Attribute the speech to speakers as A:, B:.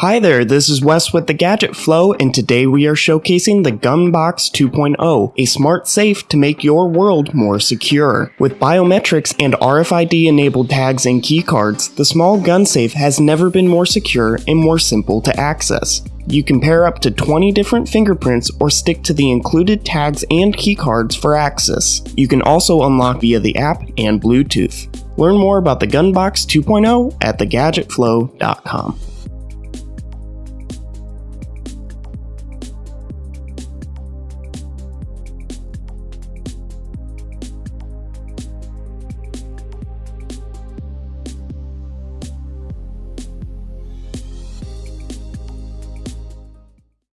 A: Hi there, this is Wes with the Gadget Flow, and today we are showcasing the Gunbox 2.0, a smart safe to make your world more secure. With biometrics and RFID enabled tags and keycards, the small gun safe has never been more secure and more simple to access. You can pair up to 20 different fingerprints or stick to the included tags and keycards for access. You can also unlock via the app and Bluetooth. Learn more about the Gunbox 2.0 at thegadgetflow.com.